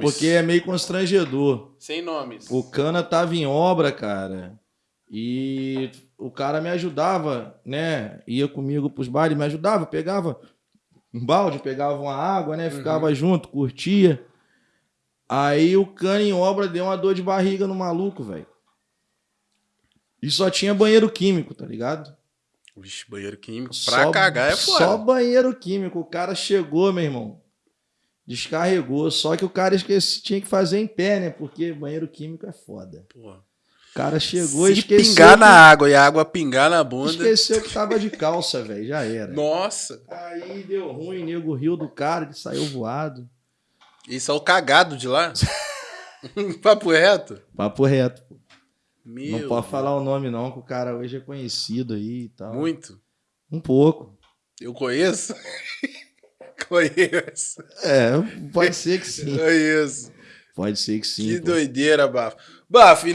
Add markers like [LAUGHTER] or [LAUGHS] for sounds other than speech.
porque é meio constrangedor. Sem nomes. O cana tava em obra, cara. E o cara me ajudava, né? Ia comigo pros bailes, me ajudava, pegava um balde, pegava uma água, né? Ficava junto, curtia. Aí o cana em obra deu uma dor de barriga no maluco, velho. E só tinha banheiro químico, tá ligado? Vixe, banheiro químico. Pra Só- cagar é foda. Só banheiro químico. O cara chegou, meu irmão. Descarregou. Só que o cara esqueci, tinha que fazer em pé, né? Porque banheiro químico é foda. Porra. O cara chegou e Se esqueceu. pingar que, na água e a água pingar na bunda. Esqueceu que [LAUGHS] tava de calça, velho. Já era. Nossa. Aí deu ruim, nego riu do cara, ele saiu voado. Isso é o cagado de lá? [LAUGHS] Papo reto? Papo reto. pô. Meu. não pode falar o nome, não, que o cara hoje é conhecido aí e tal. Muito. Um pouco. Eu conheço? [LAUGHS] conheço. É, pode ser que sim. Conheço. Pode ser que sim. que pô. doideira, Bafo. Bafo,